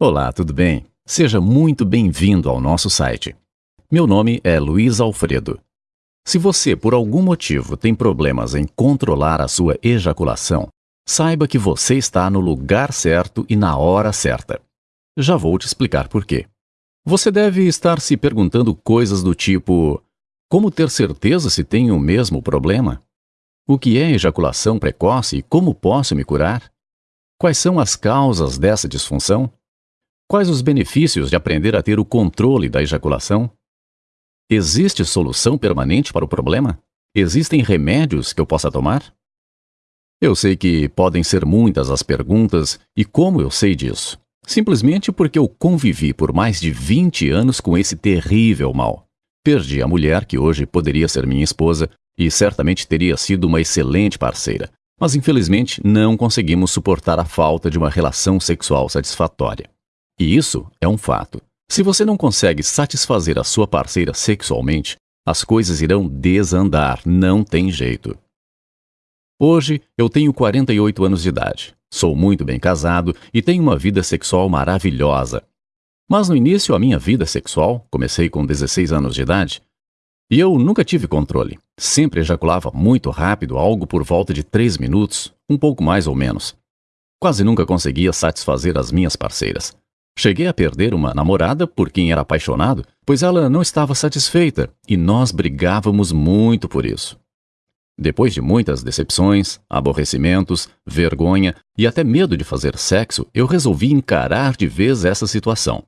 Olá, tudo bem? Seja muito bem-vindo ao nosso site. Meu nome é Luiz Alfredo. Se você, por algum motivo, tem problemas em controlar a sua ejaculação, saiba que você está no lugar certo e na hora certa. Já vou te explicar por quê. Você deve estar se perguntando coisas do tipo: como ter certeza se tenho o mesmo problema? O que é ejaculação precoce e como posso me curar? Quais são as causas dessa disfunção? Quais os benefícios de aprender a ter o controle da ejaculação? Existe solução permanente para o problema? Existem remédios que eu possa tomar? Eu sei que podem ser muitas as perguntas, e como eu sei disso? Simplesmente porque eu convivi por mais de 20 anos com esse terrível mal. Perdi a mulher que hoje poderia ser minha esposa e certamente teria sido uma excelente parceira, mas infelizmente não conseguimos suportar a falta de uma relação sexual satisfatória. E isso é um fato. Se você não consegue satisfazer a sua parceira sexualmente, as coisas irão desandar, não tem jeito. Hoje eu tenho 48 anos de idade, sou muito bem casado e tenho uma vida sexual maravilhosa. Mas no início a minha vida sexual, comecei com 16 anos de idade, e eu nunca tive controle. Sempre ejaculava muito rápido, algo por volta de 3 minutos, um pouco mais ou menos. Quase nunca conseguia satisfazer as minhas parceiras. Cheguei a perder uma namorada por quem era apaixonado, pois ela não estava satisfeita e nós brigávamos muito por isso. Depois de muitas decepções, aborrecimentos, vergonha e até medo de fazer sexo, eu resolvi encarar de vez essa situação.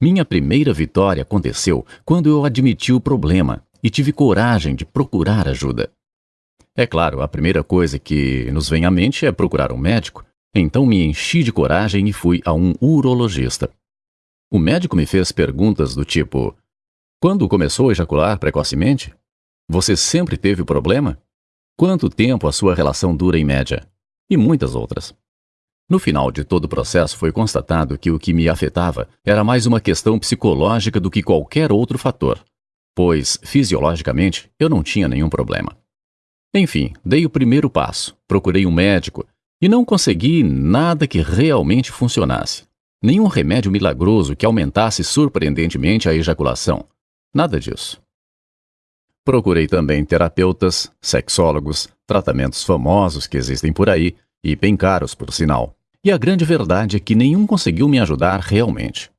Minha primeira vitória aconteceu quando eu admiti o problema e tive coragem de procurar ajuda. É claro, a primeira coisa que nos vem à mente é procurar um médico, então me enchi de coragem e fui a um urologista. O médico me fez perguntas do tipo: Quando começou a ejacular precocemente? Você sempre teve o problema? Quanto tempo a sua relação dura em média? E muitas outras. No final de todo o processo foi constatado que o que me afetava era mais uma questão psicológica do que qualquer outro fator, pois, fisiologicamente, eu não tinha nenhum problema. Enfim, dei o primeiro passo, procurei um médico e não consegui nada que realmente funcionasse. Nenhum remédio milagroso que aumentasse surpreendentemente a ejaculação. Nada disso. Procurei também terapeutas, sexólogos, tratamentos famosos que existem por aí, e bem caros, por sinal. E a grande verdade é que nenhum conseguiu me ajudar realmente.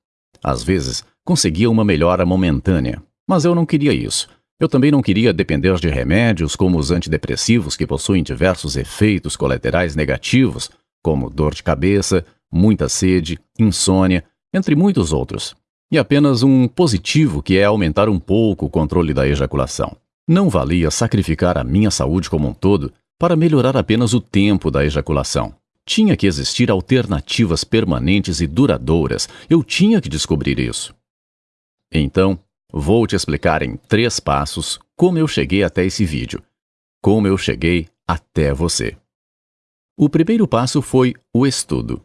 Às vezes, conseguia uma melhora momentânea, mas eu não queria isso, eu também não queria depender de remédios como os antidepressivos que possuem diversos efeitos colaterais negativos, como dor de cabeça, muita sede, insônia, entre muitos outros. E apenas um positivo que é aumentar um pouco o controle da ejaculação. Não valia sacrificar a minha saúde como um todo para melhorar apenas o tempo da ejaculação. Tinha que existir alternativas permanentes e duradouras. Eu tinha que descobrir isso. Então, Vou te explicar em três passos como eu cheguei até esse vídeo. Como eu cheguei até você. O primeiro passo foi o estudo.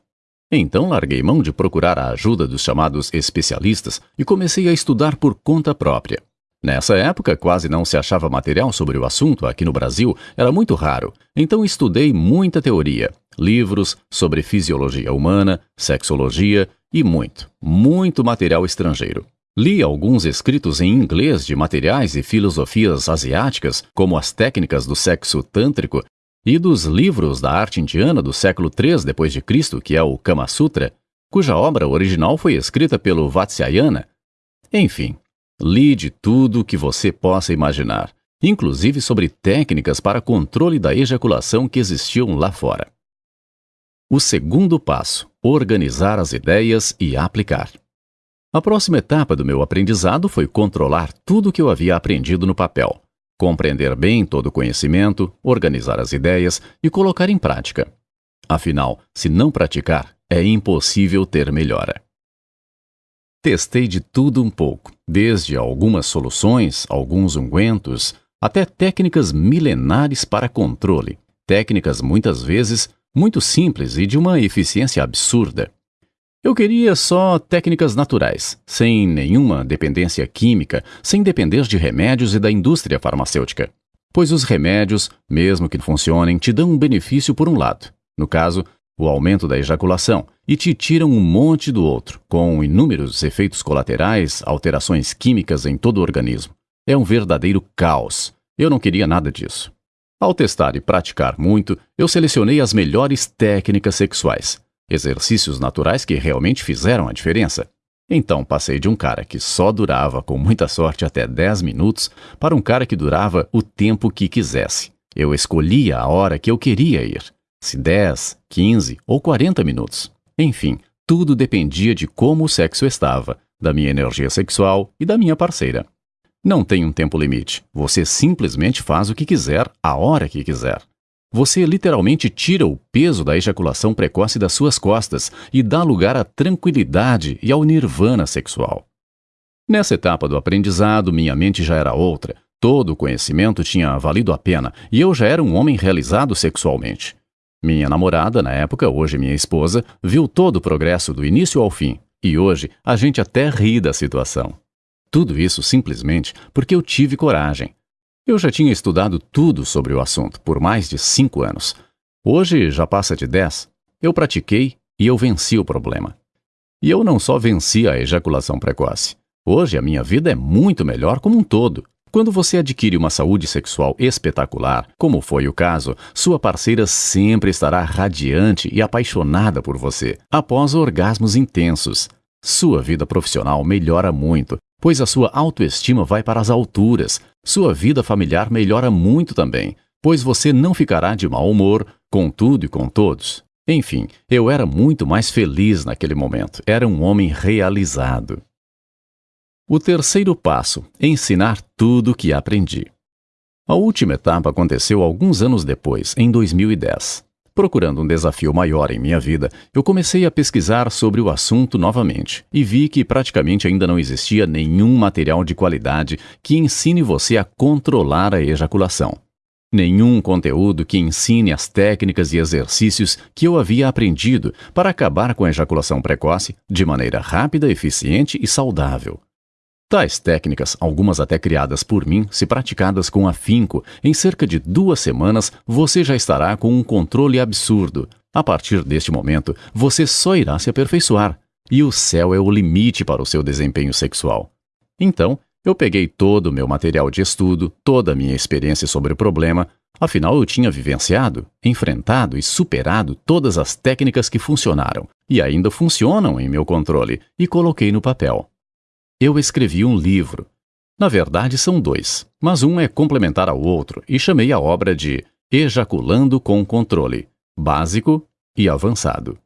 Então larguei mão de procurar a ajuda dos chamados especialistas e comecei a estudar por conta própria. Nessa época, quase não se achava material sobre o assunto aqui no Brasil, era muito raro, então estudei muita teoria, livros sobre fisiologia humana, sexologia e muito, muito material estrangeiro. Li alguns escritos em inglês de materiais e filosofias asiáticas, como as técnicas do sexo tântrico, e dos livros da arte indiana do século III d.C., que é o Kama Sutra, cuja obra original foi escrita pelo Vatsyayana. Enfim, li de tudo que você possa imaginar, inclusive sobre técnicas para controle da ejaculação que existiam lá fora. O segundo passo: organizar as ideias e aplicar. A próxima etapa do meu aprendizado foi controlar tudo o que eu havia aprendido no papel, compreender bem todo o conhecimento, organizar as ideias e colocar em prática. Afinal, se não praticar, é impossível ter melhora. Testei de tudo um pouco, desde algumas soluções, alguns ungüentos, até técnicas milenares para controle, técnicas muitas vezes muito simples e de uma eficiência absurda. Eu queria só técnicas naturais, sem nenhuma dependência química, sem depender de remédios e da indústria farmacêutica. Pois os remédios, mesmo que funcionem, te dão um benefício por um lado. No caso, o aumento da ejaculação, e te tiram um monte do outro, com inúmeros efeitos colaterais, alterações químicas em todo o organismo. É um verdadeiro caos. Eu não queria nada disso. Ao testar e praticar muito, eu selecionei as melhores técnicas sexuais, exercícios naturais que realmente fizeram a diferença. Então passei de um cara que só durava, com muita sorte, até 10 minutos, para um cara que durava o tempo que quisesse. Eu escolhia a hora que eu queria ir, se 10, 15 ou 40 minutos. Enfim, tudo dependia de como o sexo estava, da minha energia sexual e da minha parceira. Não tem um tempo limite. Você simplesmente faz o que quiser, a hora que quiser. Você literalmente tira o peso da ejaculação precoce das suas costas e dá lugar à tranquilidade e ao nirvana sexual. Nessa etapa do aprendizado, minha mente já era outra. Todo o conhecimento tinha valido a pena e eu já era um homem realizado sexualmente. Minha namorada, na época, hoje minha esposa, viu todo o progresso do início ao fim e hoje a gente até ri da situação. Tudo isso simplesmente porque eu tive coragem. Eu já tinha estudado tudo sobre o assunto por mais de cinco anos. Hoje já passa de dez. Eu pratiquei e eu venci o problema. E eu não só venci a ejaculação precoce. Hoje a minha vida é muito melhor como um todo. Quando você adquire uma saúde sexual espetacular, como foi o caso, sua parceira sempre estará radiante e apaixonada por você após orgasmos intensos. Sua vida profissional melhora muito pois a sua autoestima vai para as alturas. Sua vida familiar melhora muito também, pois você não ficará de mau humor com tudo e com todos. Enfim, eu era muito mais feliz naquele momento. Era um homem realizado. O terceiro passo: ensinar tudo o que aprendi. A última etapa aconteceu alguns anos depois, em 2010. Procurando um desafio maior em minha vida, eu comecei a pesquisar sobre o assunto novamente e vi que praticamente ainda não existia nenhum material de qualidade que ensine você a controlar a ejaculação. Nenhum conteúdo que ensine as técnicas e exercícios que eu havia aprendido para acabar com a ejaculação precoce de maneira rápida, eficiente e saudável. Tais técnicas, algumas até criadas por mim, se praticadas com afinco, em cerca de duas semanas você já estará com um controle absurdo. A partir deste momento, você só irá se aperfeiçoar, e o céu é o limite para o seu desempenho sexual. Então, eu peguei todo o meu material de estudo, toda a minha experiência sobre o problema, afinal eu tinha vivenciado, enfrentado e superado todas as técnicas que funcionaram e ainda funcionam em meu controle, e coloquei no papel eu escrevi um livro. Na verdade, são dois, mas um é complementar ao outro e chamei a obra de Ejaculando com Controle Básico e Avançado.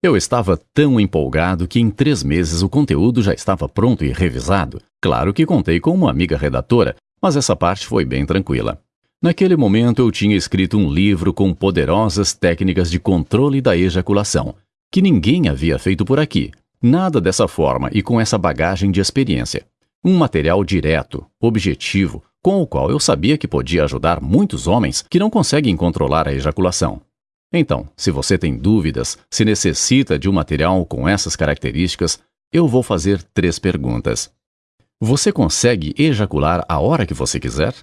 Eu estava tão empolgado que em três meses o conteúdo já estava pronto e revisado. Claro que contei com uma amiga redatora, mas essa parte foi bem tranquila. Naquele momento eu tinha escrito um livro com poderosas técnicas de controle da ejaculação, que ninguém havia feito por aqui, Nada dessa forma e com essa bagagem de experiência. Um material direto, objetivo, com o qual eu sabia que podia ajudar muitos homens que não conseguem controlar a ejaculação. Então, se você tem dúvidas, se necessita de um material com essas características, eu vou fazer três perguntas. Você consegue ejacular a hora que você quiser?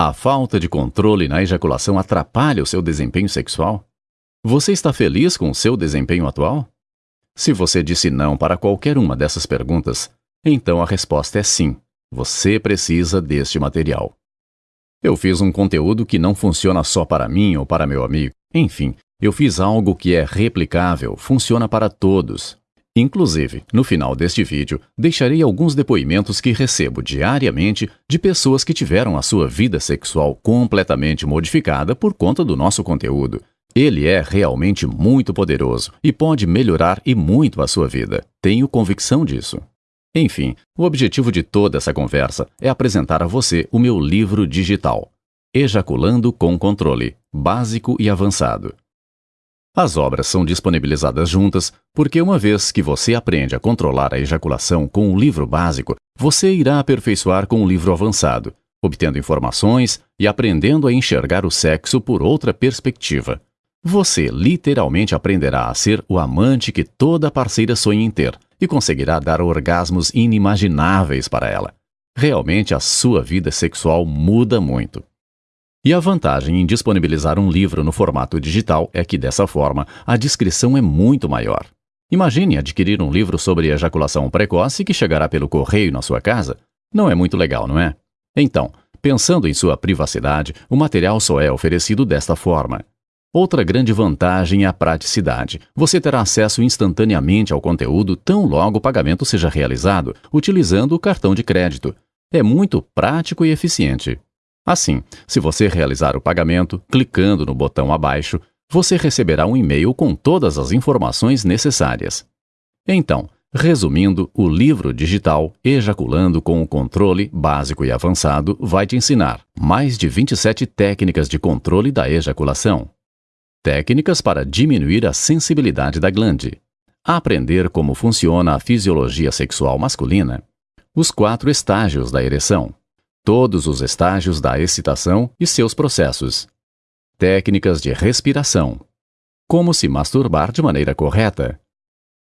A falta de controle na ejaculação atrapalha o seu desempenho sexual? Você está feliz com o seu desempenho atual? Se você disse não para qualquer uma dessas perguntas, então a resposta é sim. Você precisa deste material. Eu fiz um conteúdo que não funciona só para mim ou para meu amigo. Enfim, eu fiz algo que é replicável, funciona para todos. Inclusive, no final deste vídeo, deixarei alguns depoimentos que recebo diariamente de pessoas que tiveram a sua vida sexual completamente modificada por conta do nosso conteúdo. Ele é realmente muito poderoso e pode melhorar e muito a sua vida. Tenho convicção disso. Enfim, o objetivo de toda essa conversa é apresentar a você o meu livro digital, Ejaculando com Controle, Básico e Avançado. As obras são disponibilizadas juntas porque, uma vez que você aprende a controlar a ejaculação com o livro básico, você irá aperfeiçoar com o livro avançado, obtendo informações e aprendendo a enxergar o sexo por outra perspectiva. Você literalmente aprenderá a ser o amante que toda parceira sonha em ter e conseguirá dar orgasmos inimagináveis para ela. Realmente a sua vida sexual muda muito. E a vantagem em disponibilizar um livro no formato digital é que, dessa forma, a descrição é muito maior. Imagine adquirir um livro sobre ejaculação precoce que chegará pelo correio na sua casa. Não é muito legal, não é? Então, pensando em sua privacidade, o material só é oferecido desta forma. Outra grande vantagem é a praticidade. Você terá acesso instantaneamente ao conteúdo tão logo o pagamento seja realizado, utilizando o cartão de crédito. É muito prático e eficiente. Assim, se você realizar o pagamento, clicando no botão abaixo, você receberá um e-mail com todas as informações necessárias. Então, resumindo, o livro digital Ejaculando com o Controle Básico e Avançado vai te ensinar mais de 27 técnicas de controle da ejaculação Técnicas para diminuir a sensibilidade da glande. Aprender como funciona a fisiologia sexual masculina. Os quatro estágios da ereção. Todos os estágios da excitação e seus processos. Técnicas de respiração. Como se masturbar de maneira correta.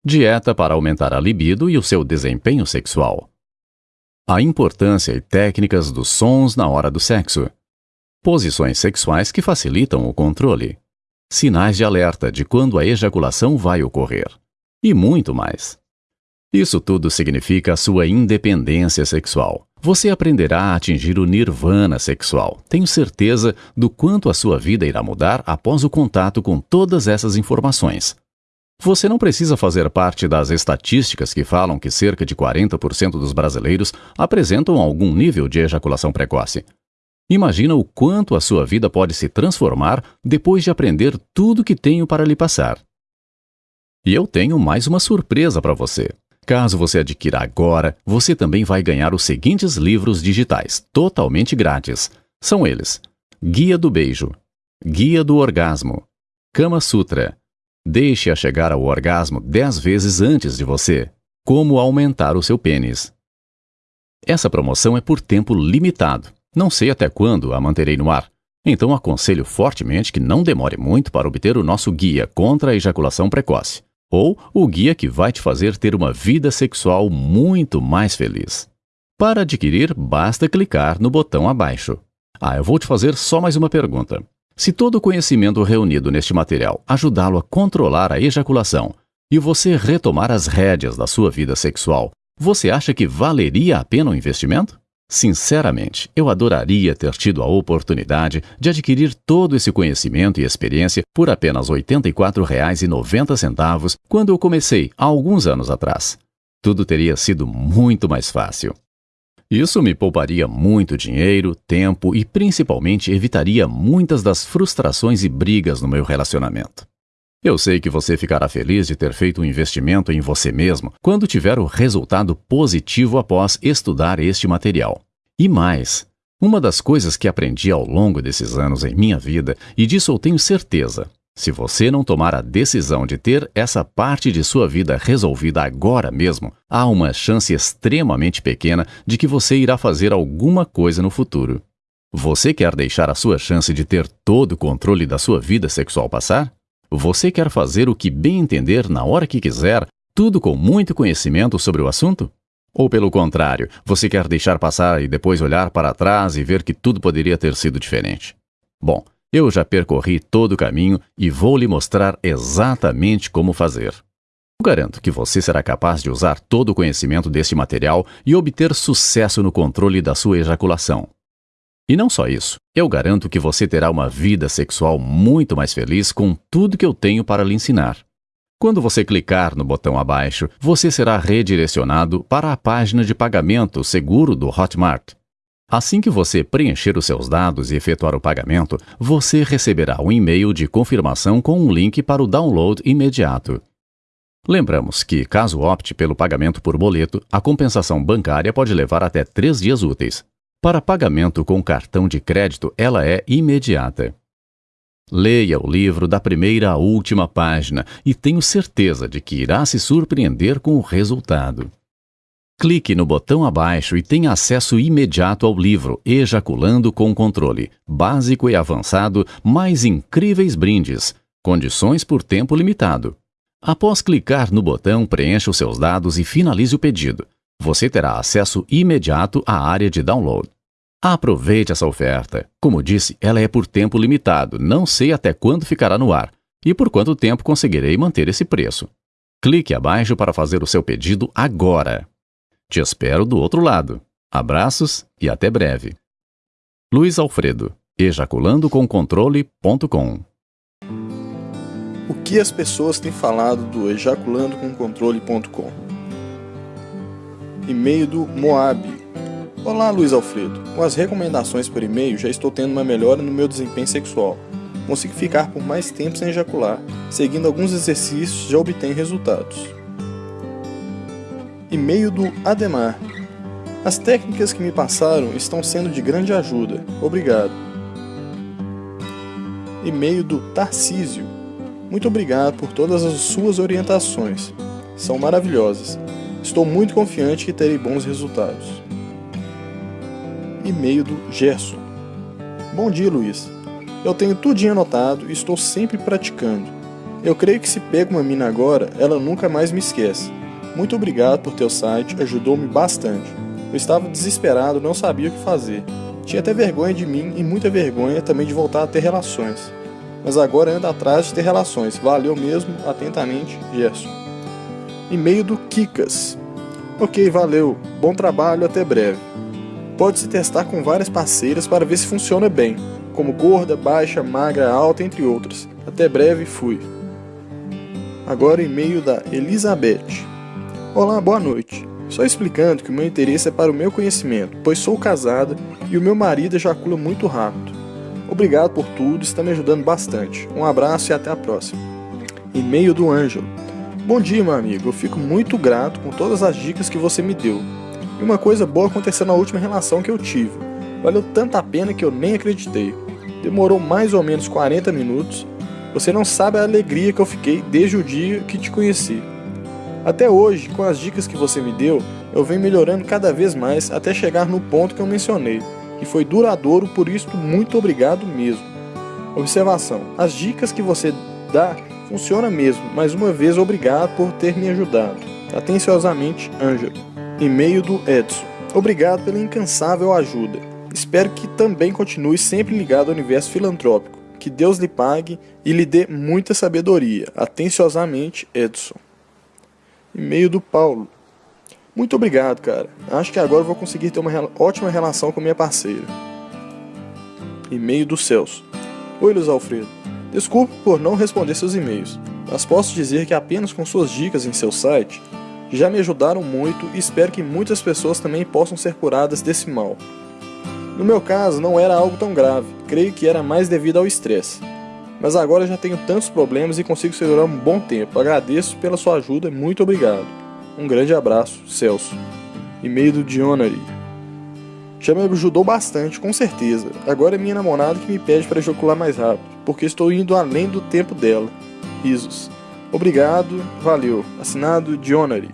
Dieta para aumentar a libido e o seu desempenho sexual. A importância e técnicas dos sons na hora do sexo. Posições sexuais que facilitam o controle sinais de alerta de quando a ejaculação vai ocorrer, e muito mais. Isso tudo significa a sua independência sexual. Você aprenderá a atingir o nirvana sexual. Tenho certeza do quanto a sua vida irá mudar após o contato com todas essas informações. Você não precisa fazer parte das estatísticas que falam que cerca de 40% dos brasileiros apresentam algum nível de ejaculação precoce. Imagina o quanto a sua vida pode se transformar depois de aprender tudo que tenho para lhe passar. E eu tenho mais uma surpresa para você. Caso você adquira agora, você também vai ganhar os seguintes livros digitais, totalmente grátis. São eles: Guia do Beijo, Guia do Orgasmo, Kama Sutra, Deixe-a chegar ao orgasmo 10 vezes antes de você, Como aumentar o seu pênis. Essa promoção é por tempo limitado. Não sei até quando a manterei no ar, então aconselho fortemente que não demore muito para obter o nosso guia contra a ejaculação precoce, ou o guia que vai te fazer ter uma vida sexual muito mais feliz. Para adquirir, basta clicar no botão abaixo. Ah, eu vou te fazer só mais uma pergunta. Se todo o conhecimento reunido neste material ajudá-lo a controlar a ejaculação e você retomar as rédeas da sua vida sexual, você acha que valeria a pena o investimento? Sinceramente, eu adoraria ter tido a oportunidade de adquirir todo esse conhecimento e experiência por apenas R$ 84,90 quando eu comecei, há alguns anos atrás. Tudo teria sido muito mais fácil. Isso me pouparia muito dinheiro, tempo e principalmente evitaria muitas das frustrações e brigas no meu relacionamento. Eu sei que você ficará feliz de ter feito um investimento em você mesmo quando tiver o resultado positivo após estudar este material. E mais, uma das coisas que aprendi ao longo desses anos em minha vida, e disso eu tenho certeza, se você não tomar a decisão de ter essa parte de sua vida resolvida agora mesmo, há uma chance extremamente pequena de que você irá fazer alguma coisa no futuro. Você quer deixar a sua chance de ter todo o controle da sua vida sexual passar? Você quer fazer o que bem entender na hora que quiser, tudo com muito conhecimento sobre o assunto? Ou pelo contrário, você quer deixar passar e depois olhar para trás e ver que tudo poderia ter sido diferente? Bom, eu já percorri todo o caminho e vou lhe mostrar exatamente como fazer. Eu garanto que você será capaz de usar todo o conhecimento deste material e obter sucesso no controle da sua ejaculação. E não só isso, eu garanto que você terá uma vida sexual muito mais feliz com tudo que eu tenho para lhe ensinar. Quando você clicar no botão abaixo, você será redirecionado para a página de pagamento seguro do Hotmart. Assim que você preencher os seus dados e efetuar o pagamento, você receberá um e-mail de confirmação com um link para o download imediato. Lembramos que, caso opte pelo pagamento por boleto, a compensação bancária pode levar até três dias úteis. Para pagamento com cartão de crédito, ela é imediata. Leia o livro da primeira à última página e tenho certeza de que irá se surpreender com o resultado. Clique no botão abaixo e tenha acesso imediato ao livro Ejaculando com Controle, básico e avançado, mais incríveis brindes, condições por tempo limitado. Após clicar no botão, preencha os seus dados e finalize o pedido você terá acesso imediato à área de download. Aproveite essa oferta. Como disse, ela é por tempo limitado, não sei até quando ficará no ar e por quanto tempo conseguirei manter esse preço. Clique abaixo para fazer o seu pedido agora. Te espero do outro lado. Abraços e até breve. Luiz Alfredo, ejaculandocomcontrole.com O que as pessoas têm falado do ejaculandocomcontrole.com? E-mail do Moab. Olá, Luiz Alfredo. Com as recomendações por e-mail, já estou tendo uma melhora no meu desempenho sexual. Consigo ficar por mais tempo sem ejacular. Seguindo alguns exercícios, já obtenho resultados. E-mail do Ademar. As técnicas que me passaram estão sendo de grande ajuda. Obrigado. E-mail do Tarcísio. Muito obrigado por todas as suas orientações. São maravilhosas. Estou muito confiante que terei bons resultados. E-mail do Gerson. Bom dia, Luiz. Eu tenho tudinho anotado e estou sempre praticando. Eu creio que se pego uma mina agora, ela nunca mais me esquece. Muito obrigado por teu site, ajudou-me bastante. Eu estava desesperado, não sabia o que fazer. Tinha até vergonha de mim e muita vergonha também de voltar a ter relações. Mas agora ando atrás de ter relações. Valeu mesmo, atentamente, Gerson. E-mail do Kikas. Ok, valeu. Bom trabalho, até breve. Pode-se testar com várias parceiras para ver se funciona bem, como gorda, baixa, magra, alta, entre outras. Até breve, fui. Agora e-mail da Elizabeth. Olá, boa noite. Só explicando que o meu interesse é para o meu conhecimento, pois sou casada e o meu marido ejacula muito rápido. Obrigado por tudo, está me ajudando bastante. Um abraço e até a próxima. E-mail do Ângelo. Bom dia, meu amigo. Eu fico muito grato com todas as dicas que você me deu. E uma coisa boa aconteceu na última relação que eu tive. Valeu tanta pena que eu nem acreditei. Demorou mais ou menos 40 minutos. Você não sabe a alegria que eu fiquei desde o dia que te conheci. Até hoje, com as dicas que você me deu, eu venho melhorando cada vez mais até chegar no ponto que eu mencionei, que foi duradouro, por isso muito obrigado mesmo. Observação: as dicas que você dá funciona mesmo. Mais uma vez, obrigado por ter me ajudado. Atenciosamente, Ângelo. E-mail do Edson. Obrigado pela incansável ajuda. Espero que também continue sempre ligado ao universo filantrópico. Que Deus lhe pague e lhe dê muita sabedoria. Atenciosamente, Edson. E-mail do Paulo. Muito obrigado, cara. Acho que agora vou conseguir ter uma ótima relação com minha parceira. E-mail do Celso. Oi, Luiz Alfredo. Desculpe por não responder seus e-mails, mas posso dizer que apenas com suas dicas em seu site já me ajudaram muito e espero que muitas pessoas também possam ser curadas desse mal. No meu caso, não era algo tão grave, creio que era mais devido ao estresse. Mas agora já tenho tantos problemas e consigo segurar um bom tempo. Agradeço pela sua ajuda e muito obrigado. Um grande abraço, Celso. E-mail do Dionary. Já me ajudou bastante, com certeza. Agora é minha namorada que me pede para ejacular mais rápido, porque estou indo além do tempo dela. Risos. Obrigado, valeu. Assinado Dionary.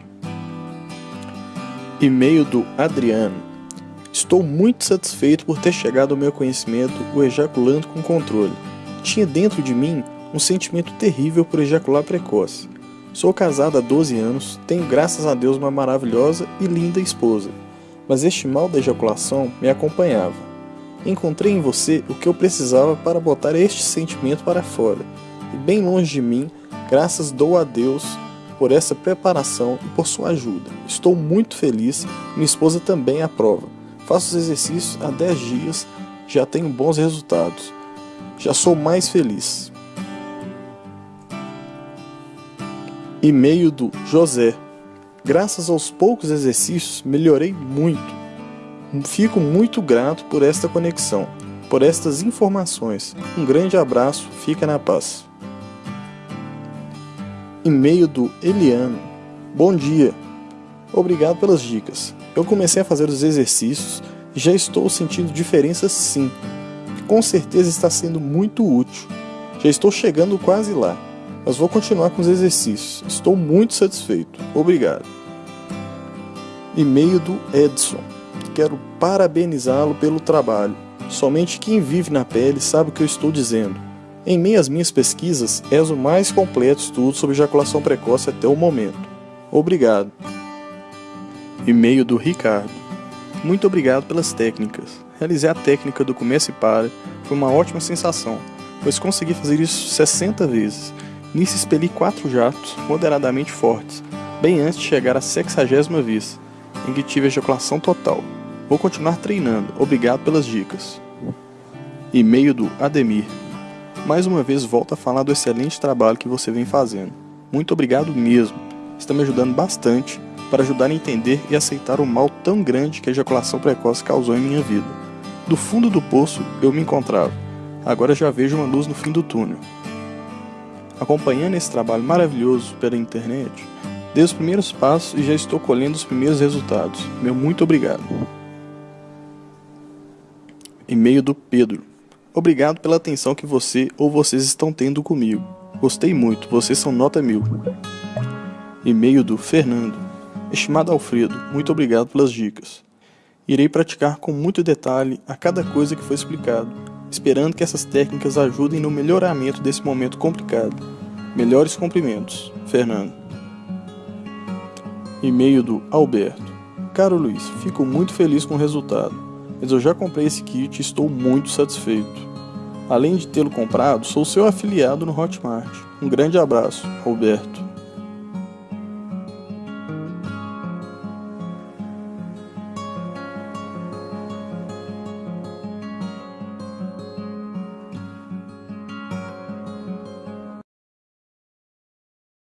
E-mail do Adriano. Estou muito satisfeito por ter chegado ao meu conhecimento o ejaculando com controle. Tinha dentro de mim um sentimento terrível por ejacular precoce. Sou casado há 12 anos, tenho graças a Deus uma maravilhosa e linda esposa, mas este mal da ejaculação me acompanhava. Encontrei em você o que eu precisava para botar este sentimento para fora, e bem longe de mim, graças dou a Deus por essa preparação e por sua ajuda. Estou muito feliz, minha esposa também aprova. Faço os exercícios há 10 dias, já tenho bons resultados já sou mais feliz. E-mail do José. Graças aos poucos exercícios, melhorei muito. Fico muito grato por esta conexão, por estas informações. Um grande abraço, fica na paz. E-mail do Eliano. Bom dia. Obrigado pelas dicas. Eu comecei a fazer os exercícios e já estou sentindo diferença sim com certeza está sendo muito útil. Já estou chegando quase lá, mas vou continuar com os exercícios. Estou muito satisfeito. Obrigado. E-mail do Edson. Quero parabenizá-lo pelo trabalho. Somente quem vive na pele sabe o que eu estou dizendo. Em meio às minhas pesquisas, és o mais completo estudo sobre ejaculação precoce até o momento. Obrigado. E-mail do Ricardo. Muito obrigado pelas técnicas. Realizar a técnica do começo e para foi uma ótima sensação, pois consegui fazer isso 60 vezes. Nisso expeli quatro jatos moderadamente fortes, bem antes de chegar à sexagésima vez, em que tive ejaculação total. Vou continuar treinando, obrigado pelas dicas. E-mail do Ademir. Mais uma vez volto a falar do excelente trabalho que você vem fazendo. Muito obrigado mesmo. Está me ajudando bastante para ajudar a entender e aceitar o mal tão grande que a ejaculação precoce causou em minha vida. Do fundo do poço eu me encontrava. Agora já vejo uma luz no fim do túnel. Acompanhando esse trabalho maravilhoso pela internet, dei os primeiros passos e já estou colhendo os primeiros resultados. Meu muito obrigado. E-mail do Pedro. Obrigado pela atenção que você ou vocês estão tendo comigo. Gostei muito, vocês são nota mil. E-mail do Fernando. Estimado Alfredo, muito obrigado pelas dicas. Irei praticar com muito detalhe a cada coisa que foi explicado, esperando que essas técnicas ajudem no melhoramento desse momento complicado. Melhores cumprimentos, Fernando. E-mail do Alberto. Caro Luiz, fico muito feliz com o resultado, mas eu já comprei esse kit e estou muito satisfeito. Além de tê-lo comprado, sou seu afiliado no Hotmart. Um grande abraço, Alberto.